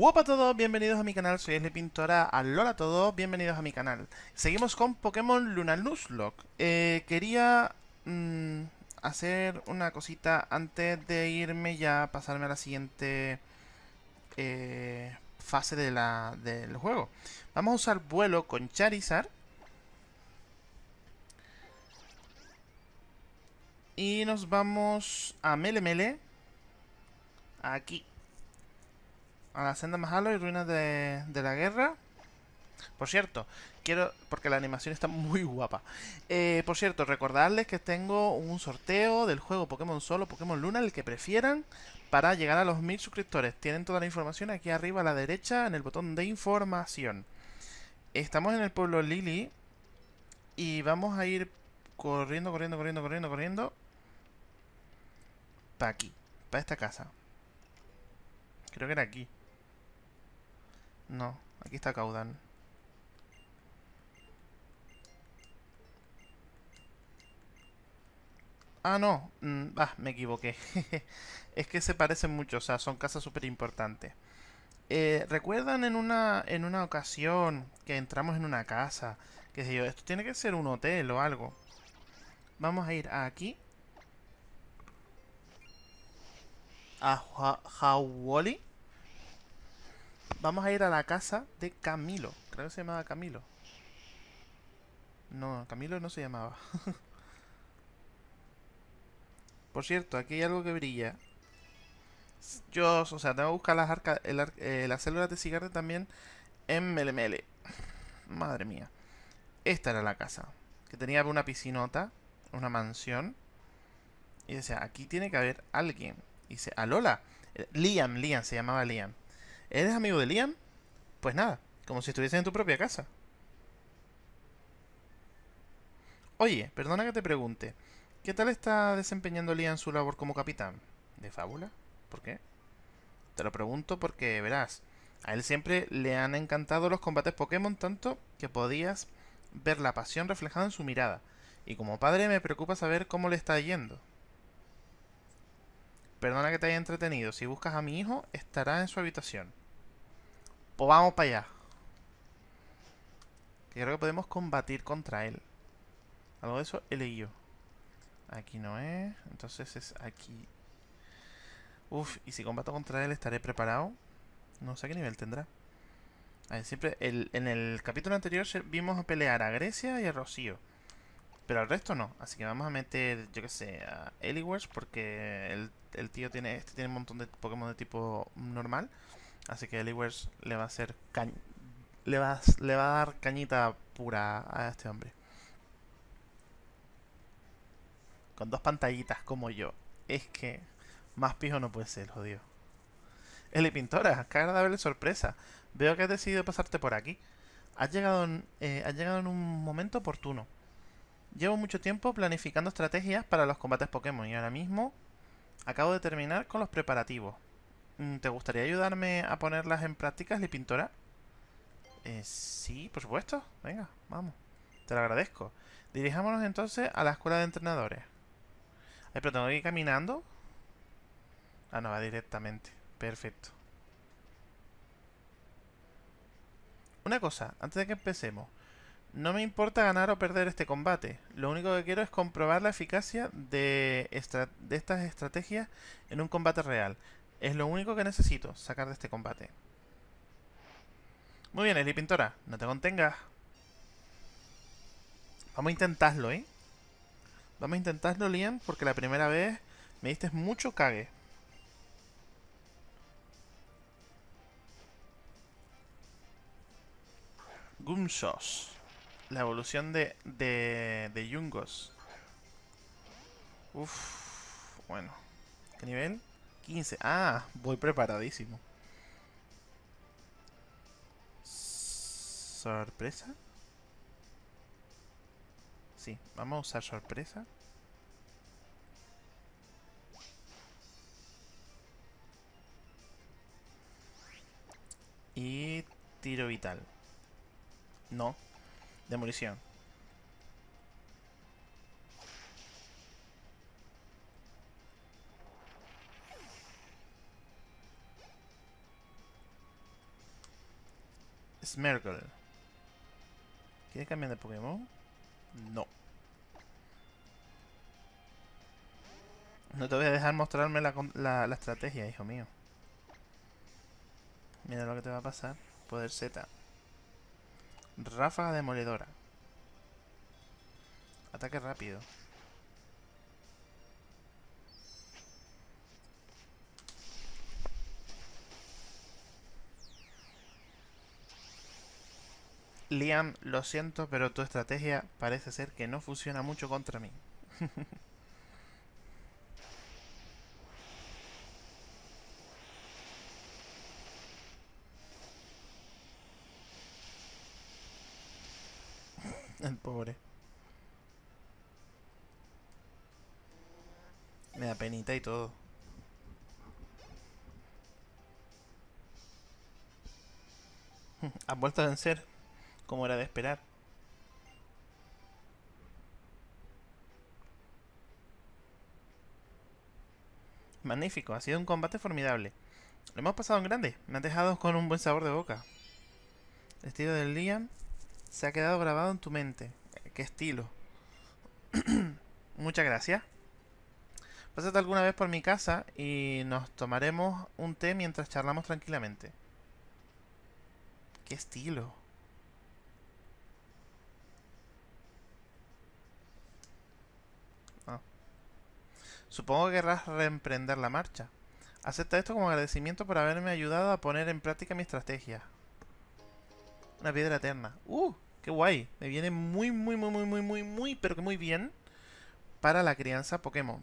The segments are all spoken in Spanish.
Hola a todos, bienvenidos a mi canal, soy Esli Pintora, alola a todos, bienvenidos a mi canal. Seguimos con Pokémon Luna Nuzlocke. Eh, Quería mm, hacer una cosita antes de irme ya, pasarme a la siguiente eh, fase de la, del juego. Vamos a usar vuelo con Charizard. Y nos vamos a Mele Mele Aquí a la senda Mahalo y ruinas de, la guerra. Por cierto, quiero, porque la animación está muy guapa. Eh, por cierto, recordarles que tengo un sorteo del juego Pokémon Solo, Pokémon Luna, el que prefieran, para llegar a los mil suscriptores. Tienen toda la información aquí arriba a la derecha en el botón de información. Estamos en el pueblo Lily y vamos a ir corriendo, corriendo, corriendo, corriendo, corriendo. Para aquí, para esta casa. Creo que era aquí. No, aquí está Caudal. Ah, no. Mm, ah, me equivoqué. es que se parecen mucho, o sea, son casas súper importantes. Eh, ¿Recuerdan en una, en una ocasión que entramos en una casa? Que sé yo, esto tiene que ser un hotel o algo. Vamos a ir aquí. A Hawoli. Vamos a ir a la casa de Camilo. Creo que se llamaba Camilo. No, Camilo no se llamaba. Por cierto, aquí hay algo que brilla. Yo, o sea, tengo que buscar las, arca, eh, las células de cigarro también en Melemele. Madre mía. Esta era la casa. Que tenía una piscinota, una mansión. Y decía, aquí tiene que haber alguien. Y dice, Alola. Eh, Liam, Liam, se llamaba Liam. ¿Eres amigo de Liam? Pues nada, como si estuviese en tu propia casa. Oye, perdona que te pregunte. ¿Qué tal está desempeñando Liam su labor como capitán? ¿De fábula? ¿Por qué? Te lo pregunto porque, verás, a él siempre le han encantado los combates Pokémon tanto que podías ver la pasión reflejada en su mirada. Y como padre me preocupa saber cómo le está yendo. Perdona que te haya entretenido. Si buscas a mi hijo, estará en su habitación. Pues vamos para allá. creo que podemos combatir contra él. Algo de eso he leído. Aquí no es. Entonces es aquí. Uf, y si combato contra él, ¿estaré preparado? No sé qué nivel tendrá. Siempre... en el capítulo anterior vimos a pelear a Grecia y a Rocío. Pero al resto no. Así que vamos a meter, yo que sé, a Eliwers porque el, tío tiene, este tiene un montón de Pokémon de tipo normal. Así que Eliwers le va a hacer le va, le va a dar cañita pura a este hombre. Con dos pantallitas como yo. Es que más pijo no puede ser, jodido. Eli Pintora, qué agradable sorpresa. Veo que has decidido pasarte por aquí. Has llegado eh, has llegado en un momento oportuno. Llevo mucho tiempo planificando estrategias para los combates Pokémon y ahora mismo acabo de terminar con los preparativos. Mm, ¿Te gustaría ayudarme a ponerlas en práctica, Li Pintora? Eh, sí, por supuesto. Venga, vamos. Te lo agradezco. Dirijámonos entonces a la escuela de entrenadores. Ay, pero tengo que ir caminando. Ah, no, va directamente. Perfecto. Una cosa, antes de que empecemos. No me importa ganar o perder este combate. Lo único que quiero es comprobar la eficacia de estas estrategias en un combate real. Es lo único que necesito sacar de este combate. Muy bien, Eli Pintora. No te contengas. Vamos a intentarlo, ¿eh? Vamos a intentarlo, Liam, porque la primera vez me diste mucho cague. Gumshosh. La evolución de, de, de Yungos. Uf, bueno. ¿Qué nivel? 15. Ah, voy preparadísimo. ¿Sorpresa? Sí, vamos a usar sorpresa. Y tiro vital. No, Demolición. Smergle. ¿Quieres cambiar de Pokémon? No. No te voy a dejar mostrarme la, la, la estrategia, hijo mío. Mira lo que te va a pasar. Poder Z. Ráfaga demoledora. Ataque rápido. Liam, lo siento, pero tu estrategia parece ser que no funciona mucho contra mí. El pobre. Me da penita y todo. Has vuelto a vencer, como era de esperar. Magnífico, ha sido un combate formidable. Lo hemos pasado en grande, me han dejado con un buen sabor de boca. El estilo del Liam se ha quedado grabado en tu mente. ¿Qué estilo? Muchas gracias. Pásate alguna vez por mi casa y nos tomaremos un té mientras charlamos tranquilamente. ¿Qué estilo? Supongo que querrás reemprender la marcha. Acepta esto como agradecimiento por haberme ayudado a poner en práctica mi estrategia. Una piedra eterna. ¡Uh! ¡Qué guay! Me viene muy, muy, muy, muy, muy, muy, muy, pero que muy bien para la crianza Pokémon.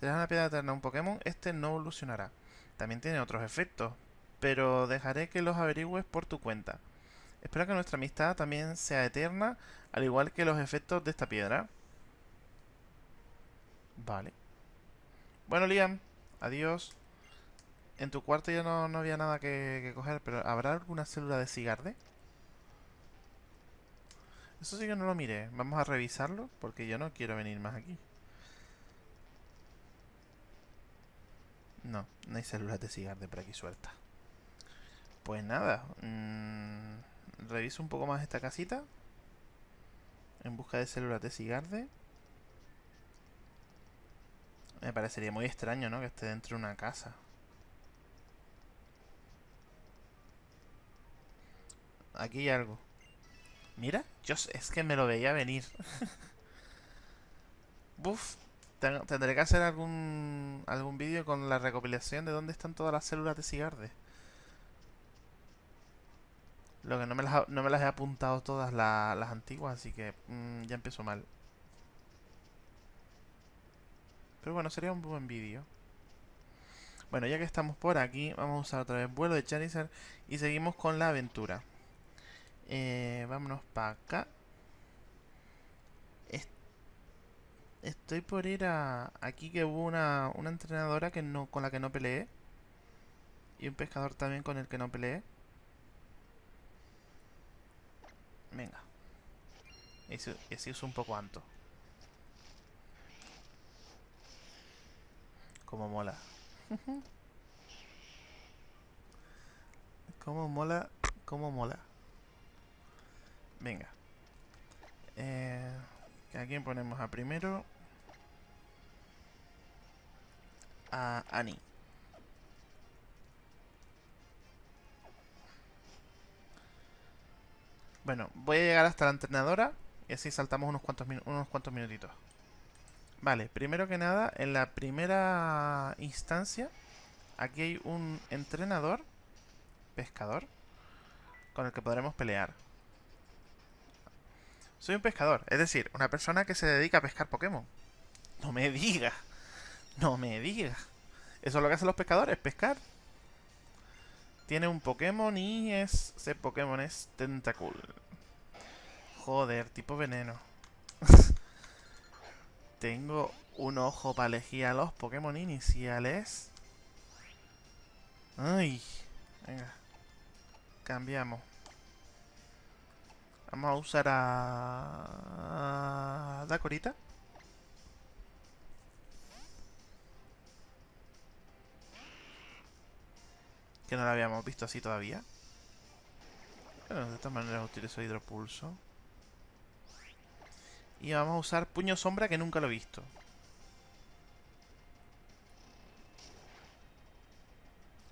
Das una piedra eterna un Pokémon, este no evolucionará. También tiene otros efectos, pero dejaré que los averigües por tu cuenta. Espero que nuestra amistad también sea eterna, al igual que los efectos de esta piedra. Vale. Bueno, Liam, adiós. En tu cuarto ya no, había nada que, coger, pero ¿habrá alguna célula de cigarde? Eso sí que no lo miré. Vamos a revisarlo, porque yo no quiero venir más aquí. No, no hay células de cigarde por aquí sueltas. Pues nada. Mmm, reviso un poco más esta casita. En busca de células de cigarde. Me parecería muy extraño, ¿no? Que esté dentro de una casa. Aquí hay algo. Mira, yo es que me lo veía venir. Buf, tendré que hacer algún algún vídeo con la recopilación de dónde están todas las células de Cigarde. Lo que no me las, no me las he apuntado todas las antiguas, así que mm, ya empiezo mal. Pero bueno, sería un buen vídeo. Bueno, ya que estamos por aquí, vamos a usar otra vez vuelo de Charizard y seguimos con la aventura. Eh, vámonos para acá. estoy por ir a... Aquí que hubo una, una entrenadora que no, con la que no peleé. Y un pescador también con el que no peleé. Venga. Ese, uso un poco anto. Como mola. Como mola. Como mola. Venga. Eh, ¿A quién ponemos a primero? A Annie. Bueno, voy a llegar hasta la entrenadora y así saltamos unos cuantos, unos cuantos minutitos. Vale, primero que nada, en la primera instancia, aquí hay un entrenador, pescador, con el que podremos pelear. Soy un pescador, es decir, una persona que se dedica a pescar Pokémon. No me diga. No me diga. Eso es lo que hacen los pescadores, pescar. Tiene un Pokémon y es, ese Pokémon es Tentacool. Joder, tipo veneno. Tengo un ojo para elegir a los Pokémon iniciales. Ay. Venga. Cambiamos. Vamos a usar a... Dakorita. Que no la habíamos visto así todavía. Bueno, de todas maneras utilizo hidropulso. Y vamos a usar puño sombra que nunca lo he visto.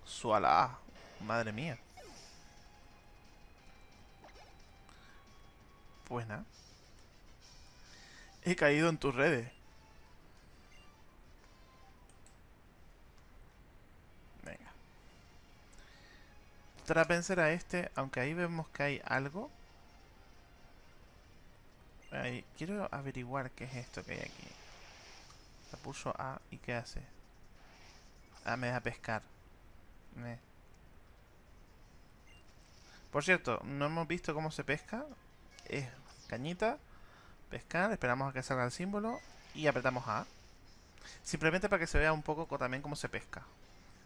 Suala. Madre mía. Pues nada. He caído en tus redes. Venga. Trapenser a este, aunque ahí vemos que hay algo. Quiero averiguar qué es esto que hay aquí. La puso A y qué hace. Ah, me deja pescar. Por cierto, no hemos visto cómo se pesca. Es cañita, pescar, esperamos a que salga el símbolo y apretamos A. Simplemente para que se vea un poco también cómo se pesca.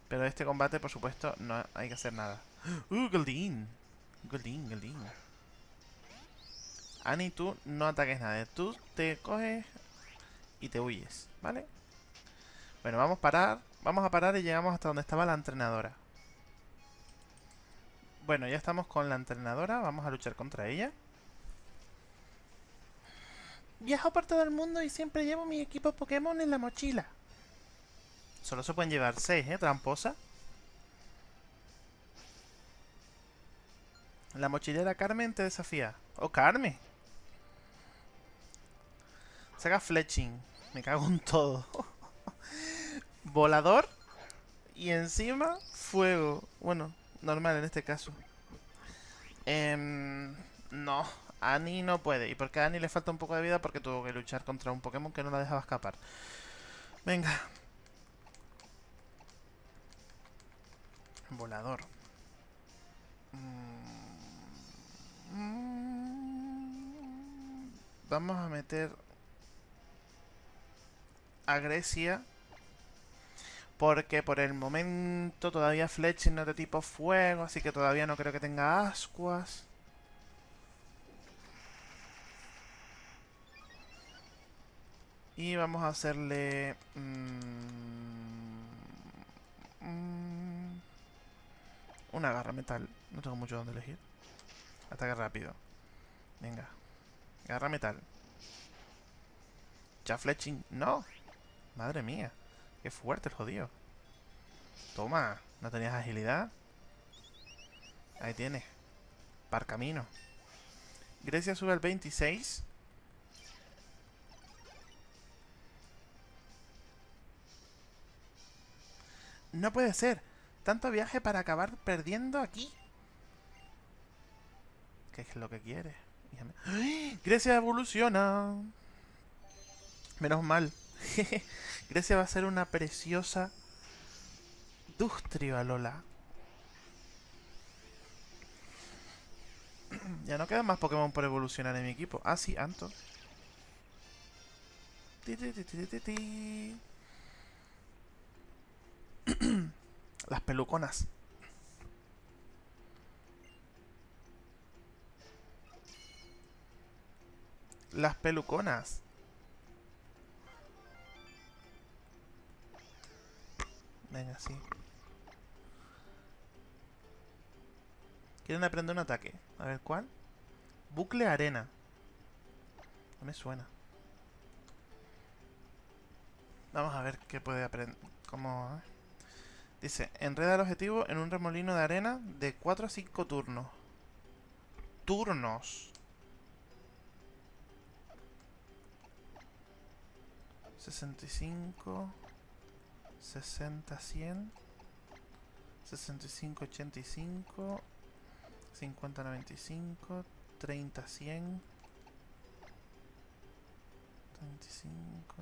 Pero este combate, por supuesto, no hay que hacer nada. ¡Uh, Goldin! Goldin, Goldin. Ani, tú no ataques nada. Tú te coges y te huyes, ¿vale? Bueno, vamos a parar. Vamos a parar y llegamos hasta donde estaba la entrenadora. Bueno, ya estamos con la entrenadora. Vamos a luchar contra ella. Viajo por todo el mundo y siempre llevo mi equipo Pokémon en la mochila. Solo se pueden llevar seis, ¿eh? Tramposa. La mochilera Carmen te desafía. ¡Oh, Carmen! Saca fletching. Me cago en todo. Volador. Y encima, fuego. Bueno, normal en este caso. Eh, no, Annie no puede. ¿Y por qué a Annie le falta un poco de vida? Porque tuvo que luchar contra un Pokémon que no la dejaba escapar. Venga. Volador. Mm. Vamos a meter a Grecia. Porque por el momento todavía Fletching no es de tipo fuego, así que todavía no creo que tenga ascuas. Y vamos a hacerle... Mmm, una garra metal. No tengo mucho donde elegir. Ataque rápido. Venga. Garra metal. Ya fletching. ¡No! Madre mía. Qué fuerte el jodido. Toma. ¿No tenías agilidad? Ahí tienes. Par camino. Grecia sube al 26. No puede ser. Tanto viaje para acabar perdiendo aquí. ¿Qué es lo que quiere? ¡Ay! Grecia evoluciona. Menos mal. Grecia va a ser una preciosa Dustrio, Lola. ya no quedan más Pokémon por evolucionar en mi equipo. Ah, sí, Anto. Las peluconas. Las peluconas. Venga, sí. Quieren aprender un ataque. A ver, ¿cuál? Bucle arena. No me suena. Vamos a ver qué puede aprender. ¿Cómo? Dice, enreda el objetivo en un remolino de arena de 4 a 5 turnos. Turnos. 65 60 100 65 85 50 95 30 100 35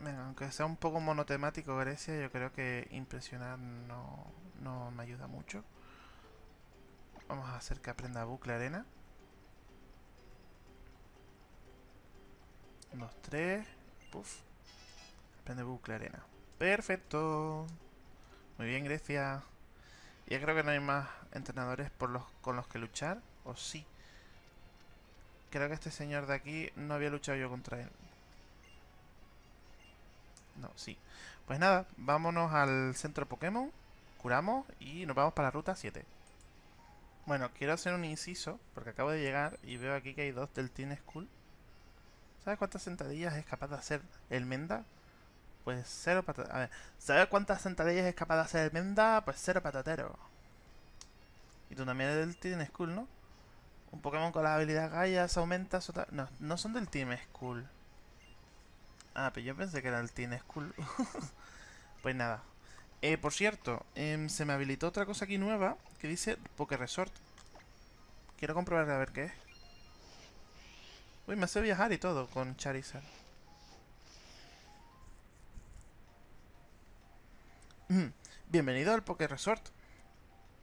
Venga, aunque sea un poco monotemático Grecia, yo creo que impresionar no, no me ayuda mucho. Vamos a hacer que aprenda bucle arena. 2, 3. Puff. Aprende bucle arena. Perfecto. Muy bien, Grecia. Ya creo que no hay más entrenadores con los que luchar. ¿O sí? Creo que este señor de aquí no había luchado yo contra él. No, sí. Pues nada, vámonos al centro Pokémon. Curamos y nos vamos para la ruta 7. Bueno, quiero hacer un inciso, porque acabo de llegar y veo aquí que hay dos del Teen School. ¿Sabes cuántas sentadillas es capaz de hacer el Menda? Pues cero patatero. A ver, ¿sabes cuántas sentadillas es capaz de hacer Menda? Pues cero patatero. Y tú también eres del Teen School, ¿no? Un Pokémon con la habilidad Gaia se aumenta su... No, no son del Team School. Ah, pero yo pensé que era el Teen School. pues nada. Eh, por cierto, em, se me habilitó otra cosa aquí nueva que dice Poké Resort. Quiero comprobar a ver qué es. Uy, me hace viajar y todo con Charizard. Bienvenido al Poké Resort.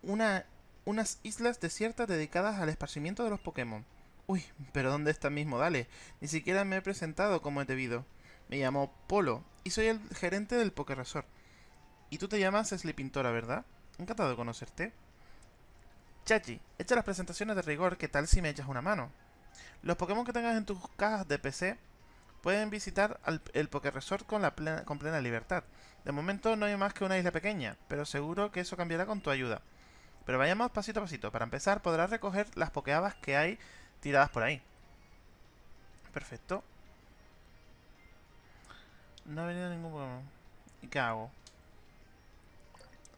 Una, unas islas desiertas dedicadas al esparcimiento de los Pokémon. Uy, pero ¿dónde está mismo? Dale. Ni siquiera me he presentado como he debido. Me llamo Polo y soy el gerente del Poké Resort. Y tú te llamas Sleepintora, ¿verdad? Encantado de conocerte. Chachi, echa las presentaciones de rigor, ¿qué tal si me echas una mano? Los Pokémon que tengas en tus cajas de PC pueden visitar el Poké Resort con, la plena, con plena libertad. De momento no hay más que una isla pequeña, pero seguro que eso cambiará con tu ayuda. Pero vayamos pasito a pasito. Para empezar, podrás recoger las Pokéabas que hay tiradas por ahí. Perfecto. No ha venido ningún Pokémon. ¿Y qué hago?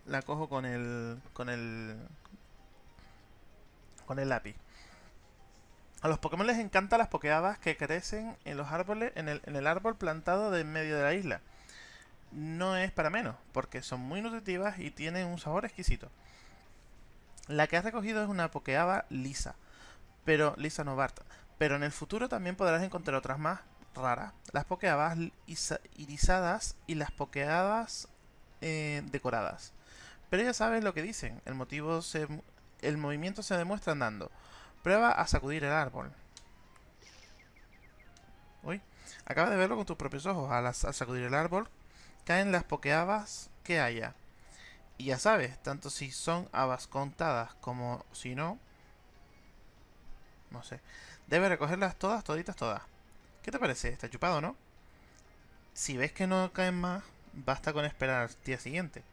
La cojo con el... Con el... Con el lápiz. A los Pokémon les encantan las Pokéabas que crecen en los árboles, en el, árbol plantado de en medio de la isla. No es para menos, porque son muy nutritivas y tienen un sabor exquisito. La que has recogido es una Pokéaba lisa, pero lisa novarta. Pero en el futuro también podrás encontrar otras más raras. Las Pokéabas irisadas y las Pokéabas eh, decoradas. Pero ya sabes lo que dicen, el motivo se, el movimiento se demuestra andando. Prueba a sacudir el árbol. Uy, acaba de verlo con tus propios ojos. Al, sacudir el árbol, caen las pokeabas que haya. Y ya sabes, tanto si son habas contadas como si no... No sé. Debes recogerlas todas, toditas, todas. ¿Qué te parece? Está chupado, ¿no? Si ves que no caen más, basta con esperar al día siguiente.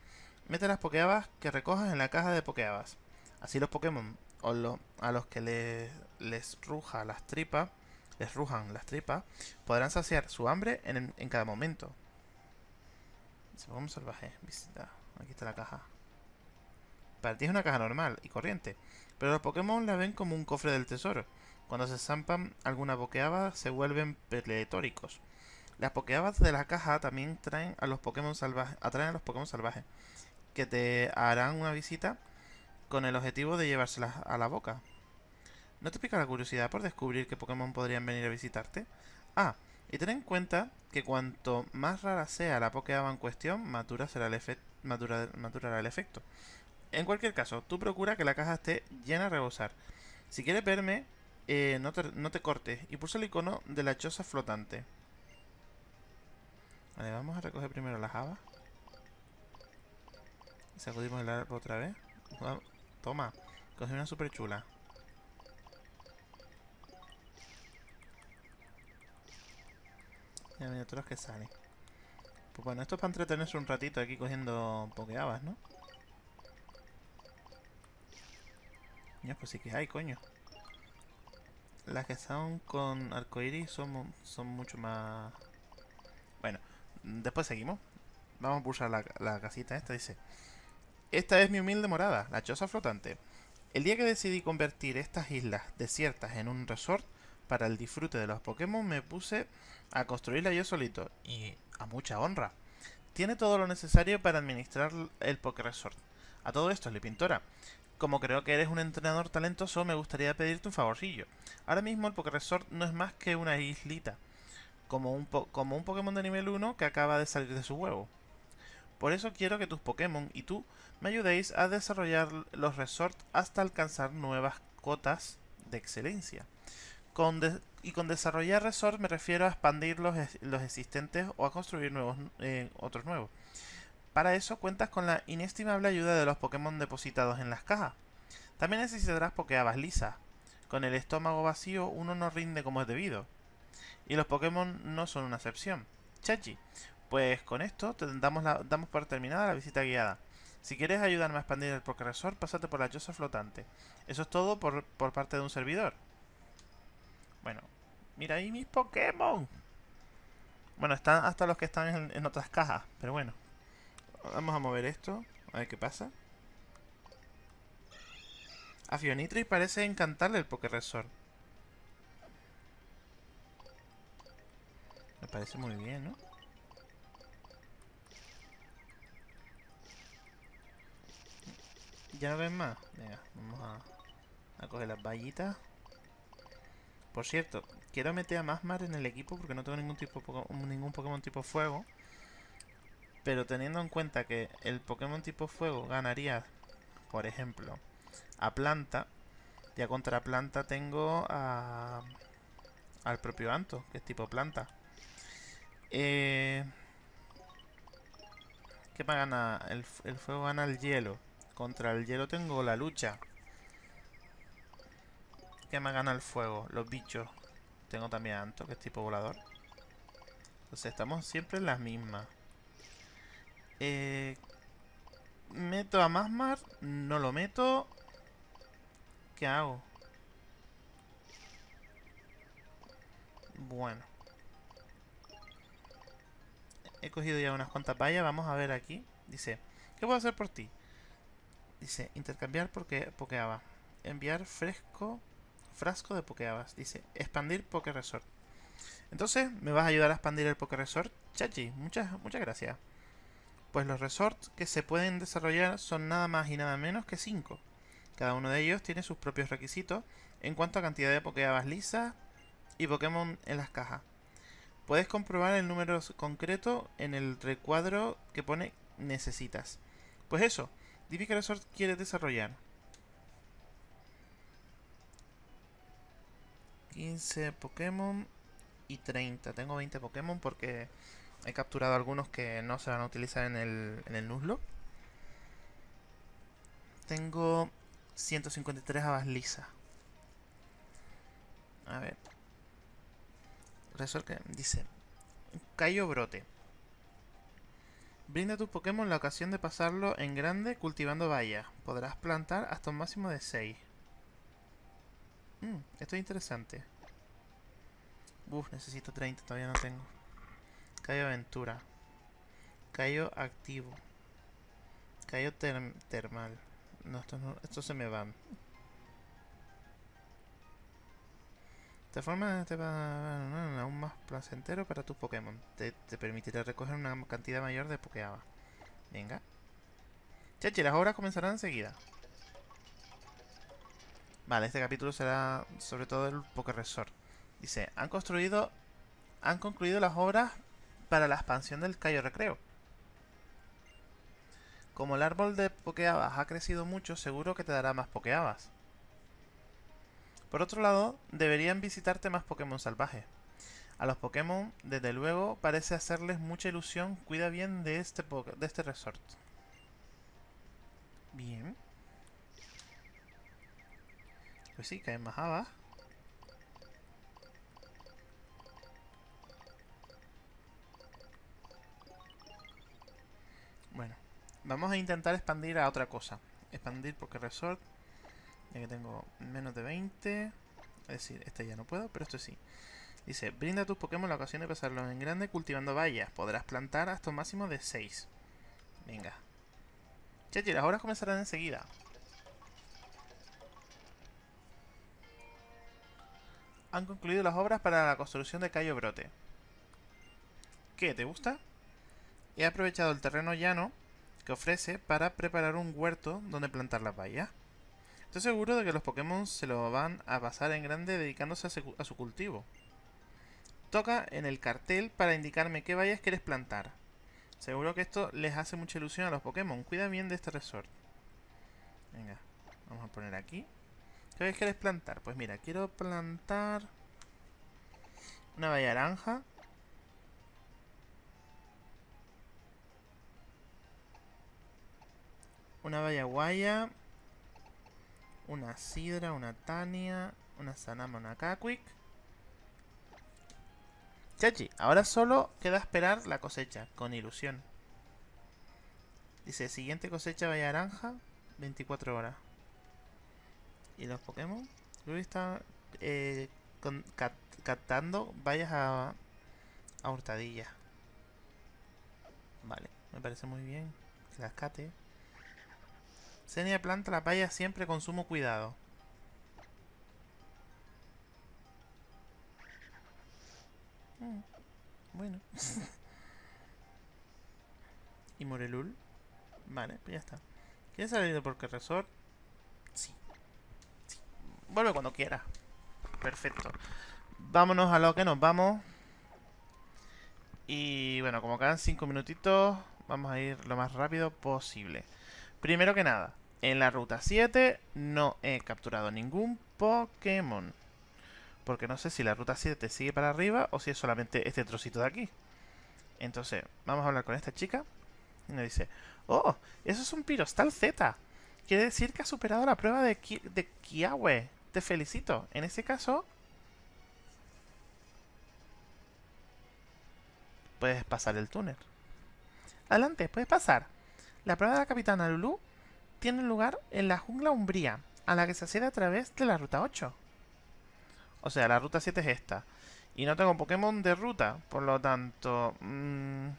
Mete las pokeabas que recojas en la caja de pokeabas. Así los Pokémon o a los que les, les ruja las tripas, les rujan las tripas, podrán saciar su hambre en, en cada momento. Pokémon salvaje, visita. Aquí está la caja. Para ti es una caja normal y corriente, pero los Pokémon la ven como un cofre del tesoro. Cuando se zampan alguna pokeaba se vuelven peletóricos. Las pokeabas de la caja también traen a los Pokémon salvajes, atraen a los Pokémon salvajes, que te harán una visita con el objetivo de llevárselas a la boca. ¿No te pica la curiosidad por descubrir qué Pokémon podrían venir a visitarte? Ah, y ten en cuenta que cuanto más rara sea la Pokéaba en cuestión, madura será el madurará el efecto. En cualquier caso, tú procura que la caja esté llena a rebosar. Si quieres verme, eh, no, te, no te cortes y pulsa el icono de la choza flotante. Vale, vamos a recoger primero las habas. Sacudimos el árbol otra vez. Toma, cogí una super chula. Mira miniaturas que salen. Pues bueno, esto es para entretenerse un ratito aquí cogiendo pokeabas, ¿no? Ya, pues sí que hay, coño. Las que son con arcoiris son, son mucho más... Bueno, después seguimos. Vamos a pulsar la, la casita esta, dice... Esta es mi humilde morada, la choza flotante. El día que decidí convertir estas islas desiertas en un resort para el disfrute de los Pokémon me puse a construirla yo solito y a mucha honra. Tiene todo lo necesario para administrar el Poké Resort. A todo esto, le Pintora. Como creo que eres un entrenador talentoso, me gustaría pedirte un favorcillo. Ahora mismo el Poké Resort no es más que una islita, como un, como un Pokémon de nivel 1 que acaba de salir de su huevo. Por eso quiero que tus Pokémon y tú me ayudéis a desarrollar los resorts hasta alcanzar nuevas cotas de excelencia. y con desarrollar resorts me refiero a expandir los, los existentes o a construir nuevos, eh, otros nuevos. Para eso cuentas con la inestimable ayuda de los Pokémon depositados en las cajas. También necesitarás Pokéabas lisas. Con el estómago vacío uno no rinde como es debido. Y los Pokémon no son una excepción. Chachi, pues con esto damos, la, damos por terminada la visita guiada. Si quieres ayudarme a expandir el Pokéresort, pásate por la choza flotante. Eso es todo por, por parte de un servidor. Bueno, mira ahí mis Pokémon. Bueno, están hasta los que están en, otras cajas, pero bueno. Vamos a mover esto, a ver qué pasa. A Fionitri parece encantarle el Pokéresort. Me parece muy bien, ¿no? ¿Ya no ven más? Venga, vamos a, a coger las vallitas. Por cierto, quiero meter a Masmar en el equipo porque no tengo ningún tipo ningún Pokémon tipo fuego. Pero teniendo en cuenta que el Pokémon tipo fuego ganaría, por ejemplo, a planta, ya contra planta tengo a, al propio Anto, que es tipo planta. Eh, ¿Qué me gana? El, el fuego gana el hielo. Contra el hielo tengo la lucha. ¿Qué me gana el fuego? Los bichos. Tengo también a Anto, que es tipo volador. Entonces estamos siempre en las mismas. Eh, ¿Meto a Masmar? No lo meto. ¿Qué hago? Bueno. He cogido ya unas cuantas vallas. Vamos a ver aquí. Dice, ¿qué puedo hacer por ti? Dice, intercambiar porque Pokeaba. Enviar fresco, frasco de Pokeabas. Dice, expandir Poké Resort. Entonces, ¿me vas a ayudar a expandir el Poké Resort? Chachi, muchas, muchas gracias. Pues los resorts que se pueden desarrollar son nada más y nada menos que 5. Cada uno de ellos tiene sus propios requisitos en cuanto a cantidad de Pokéabas lisas y Pokémon en las cajas. Puedes comprobar el número concreto en el recuadro que pone necesitas. Pues eso, dime qué resort quieres desarrollar. 15 Pokémon y 30. Tengo 20 Pokémon porque he capturado algunos que no se van a utilizar en el, en el Nuzlocke. Tengo 153 habas lisas. A ver. Resort que dice: Cayo Brote. Brinda a tu Pokémon la ocasión de pasarlo en grande cultivando vallas. Podrás plantar hasta un máximo de 6. Mm, esto es interesante. Uf, necesito 30, todavía no tengo. Cayo Aventura. Cayo Activo. Cayo Termal. No, estos no, esto se me van. De forma te va aún más placentero para tus Pokémon. Te, permitirá recoger una cantidad mayor de Pokéaba. Venga. Chachi, las obras comenzarán enseguida. Vale, este capítulo será sobre todo el Poké Resort. Dice, han construido... Han concluido las obras para la expansión del Cayo Recreo. Como el árbol de Pokeabas ha crecido mucho, seguro que te dará más Pokeabas. Por otro lado, deberían visitarte más Pokémon salvajes. A los Pokémon, desde luego, parece hacerles mucha ilusión. Cuida bien de este, de este resort. Bien. Pues sí, caen más habas. Bueno, vamos a intentar expandir a otra cosa. Expandir porque resort. Ya que tengo menos de 20. Es decir, este ya no puedo, pero esto sí. Dice, brinda a tus Pokémon la ocasión de pasarlos en grande cultivando vallas. Podrás plantar hasta un máximo de 6. Venga. Chachi, las horas comenzarán enseguida. Han concluido las obras para la construcción de Cayo Brote. ¿Qué? ¿Te gusta? He aprovechado el terreno llano que ofrece para preparar un huerto donde plantar las vallas. Estoy seguro de que los Pokémon se lo van a pasar en grande dedicándose a, su cultivo. Toca en el cartel para indicarme qué vallas quieres plantar. Seguro que esto les hace mucha ilusión a los Pokémon. Cuida bien de este resort. Venga, vamos a poner aquí. ¿Qué vallas quieres plantar? Pues mira, quiero plantar una valla naranja Una valla guaya. Una sidra, una tania. Una sanama, una caquic. Chachi, ahora solo queda esperar la cosecha, con ilusión. Dice, siguiente cosecha vaya naranja, 24 horas. Y los Pokémon, Luis está eh, con, vayas a, a hurtadilla. Vale, me parece muy bien que las cate. Senia planta la vaya siempre con sumo cuidado. Mm, bueno. ¿Y Morelul? Vale, pues ya está. ¿Quieres salir por qué resort? Sí. sí. Vuelve cuando quiera. Perfecto. Vámonos a lo que nos vamos. Y bueno, como quedan 5 minutitos, vamos a ir lo más rápido posible. Primero que nada, en la ruta 7 no he capturado ningún Pokémon. Porque no sé si la ruta 7 sigue para arriba o si es solamente este trocito de aquí. Entonces, vamos a hablar con esta chica. Y nos dice, oh, eso es un Pirostal Z. Quiere decir que ha superado la prueba de, Ki de Kiawe. Te felicito. En ese caso... Puedes pasar el túnel. Adelante, puedes pasar. La prueba de la Capitana Lulu tiene lugar en la jungla umbría, a la que se accede a través de la ruta 8. O sea, la ruta 7 es esta. Y no tengo Pokémon de ruta, por lo tanto... Mmm,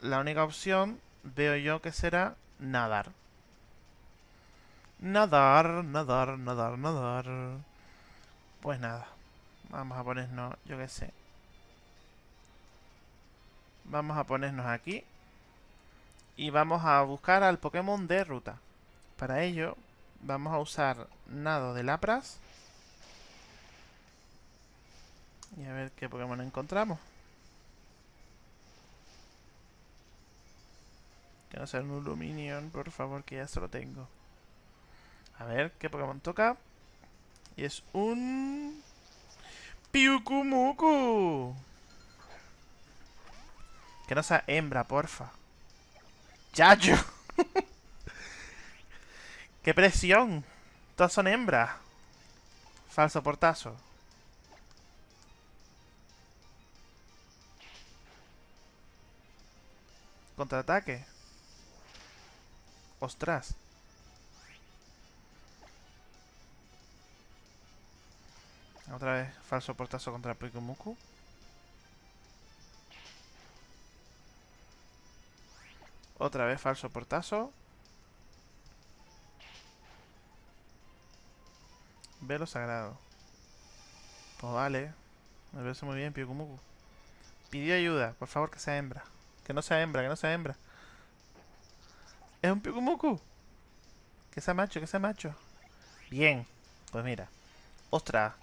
la única opción veo yo que será nadar. Nadar, nadar, nadar, nadar. Pues nada. Vamos a ponernos, yo qué sé. Vamos a ponernos aquí. Y vamos a buscar al Pokémon de ruta. Para ello, vamos a usar nado de Lapras. Y a ver qué Pokémon encontramos. Que no sea un Luminion, por favor, que ya se lo tengo. A ver, ¿qué Pokémon toca? Y es un... ¡Piukumuku! Que no sea hembra, porfa. ¡Yayo! ¡Qué presión! Todas son hembras. Falso portazo. Contraataque. Ostras. Otra vez, falso portazo contra Pikumuku. Otra vez falso portazo. Velo sagrado. Pues vale. Me parece muy bien, Pikumuku. Pidió ayuda. Por favor, que sea hembra. Que no sea hembra, que no sea hembra. Es un Pikumuku. Que sea macho, que sea macho. Bien. Pues mira. Ostras.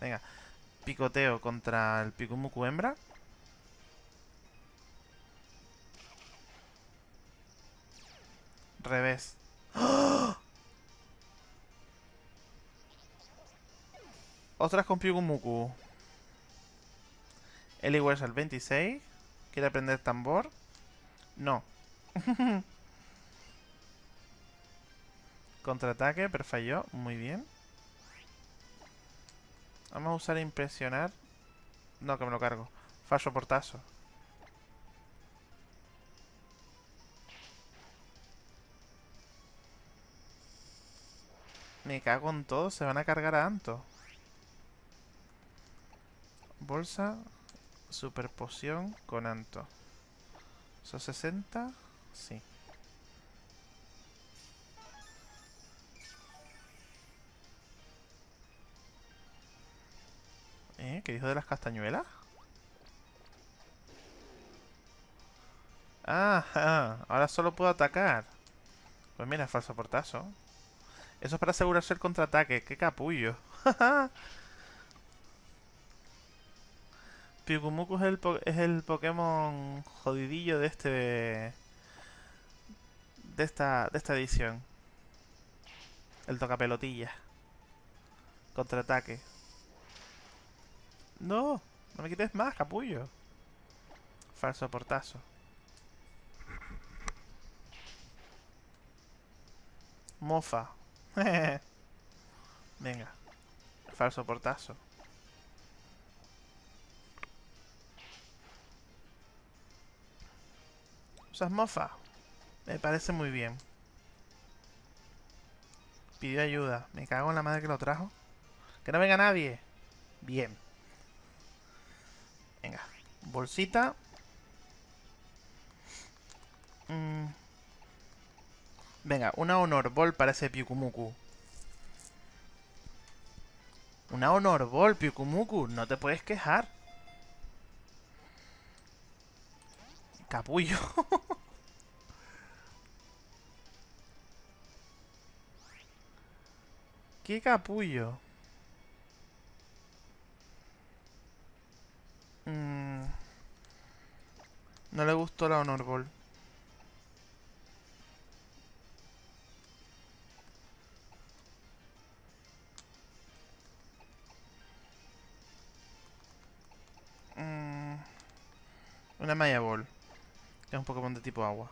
Venga. Picoteo contra el Pikumuku hembra. Revés. ¡Oh! Ostras con Pikumuku. Eliware al 26. ¿Quiere aprender tambor? No. Contraataque, pero falló. Muy bien. Vamos a usar impresionar. No, que me lo cargo. Falso portazo. Me cago en todo. Se van a cargar a Anto. Bolsa. Super poción con Anto. ¿Son 60? Sí. ¿Eh? ¿Qué dijo de las castañuelas? Ah, ahora solo puedo atacar. Pues mira, falso portazo. Eso es para asegurarse el contraataque. ¡Qué capullo! Pikumuku es el, es el Pokémon jodidillo de este... De esta, de esta edición. El tocapelotilla. Contraataque. No, no me quites más, capullo. Falso portazo. Mofa. Venga. Falso portazo. Esas mofas. Me parece muy bien. Pidió ayuda. Me cago en la madre que lo trajo. Que no venga nadie. Bien. Venga. Bolsita. Mm. Venga, una Honor Ball para ese Pyukumuku. Una Honor Ball. No te puedes quejar. Capullo. ¿Qué capullo? Mm. No le gustó la Honor Ball. Una Maya Ball. Es un Pokémon de tipo agua.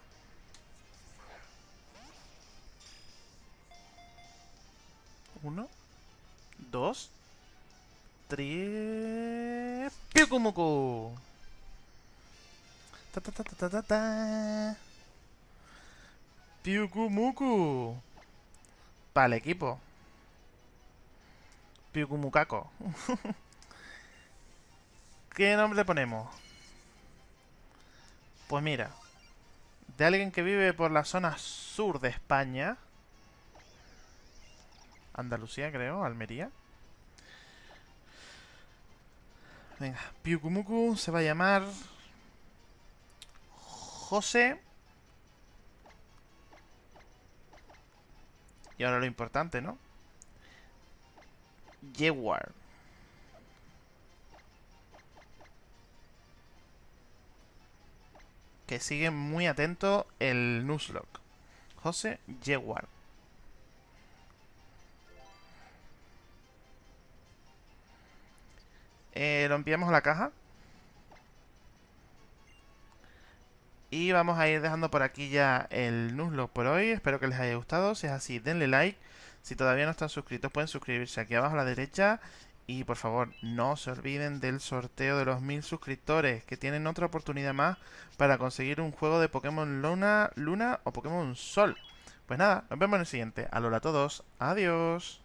Uno. Dos. Tres. ¡Pyukumuku! Ta ta ta ta ta ta. Para el equipo. Pyukumukako. ¿Qué nombre le ponemos? Pues mira, de alguien que vive por la zona sur de España. Andalucía, creo, Almería. Venga, Piukumuku se va a llamar... José. Y ahora lo importante, ¿no? Yewar. Que sigue muy atento el Nuzlocke. José Yewar. Eh, lo enviamos a la caja. Y vamos a ir dejando por aquí ya el Nuzlocke por hoy. Espero que les haya gustado. Si es así, denle like. Si todavía no están suscritos, pueden suscribirse aquí abajo a la derecha. Y por favor, no se olviden del sorteo de los mil suscriptores, que tienen otra oportunidad más para conseguir un juego de Pokémon Luna, Luna o Pokémon Sol. Pues nada, nos vemos en el siguiente. Alola a todos, adiós.